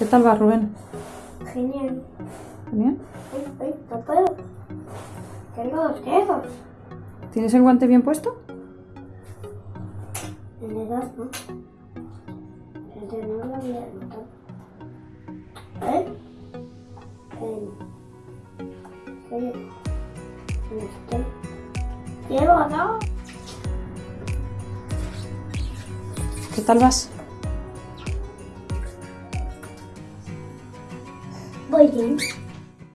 ¿Qué tal va, Rubén? Genial. ¿Bien? Ay, ay, no puedo. Tengo dos dedos. ¿Tienes el guante bien puesto? El de dos, ¿no? El de no lo había notado. ¿Eh? El... El... Este... Llevo. ¿Qué tal vas? 뭐, 이?